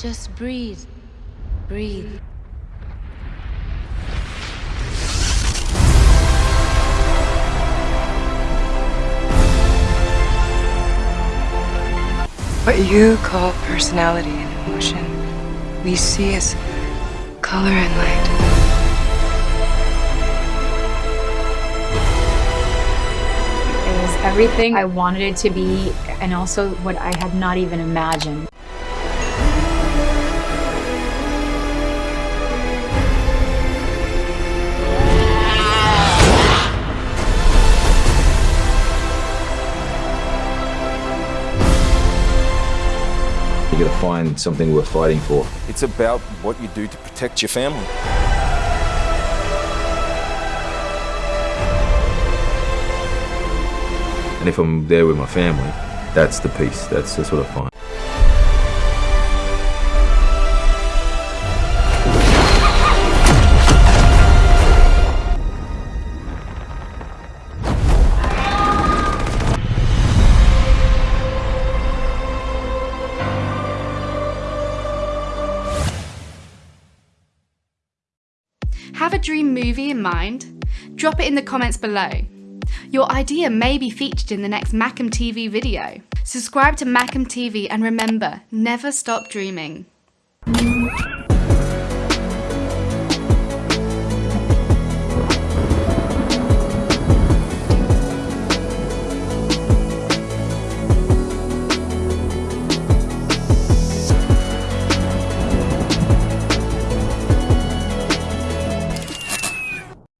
Just breathe. Breathe. What you call personality and emotion, we see as color and light. It was everything I wanted it to be and also what I had not even imagined. You gotta find something worth fighting for. It's about what you do to protect your family. And if I'm there with my family, that's the peace. That's, that's what I find. Have a dream movie in mind? Drop it in the comments below. Your idea may be featured in the next Macam TV video. Subscribe to Macam TV and remember, never stop dreaming.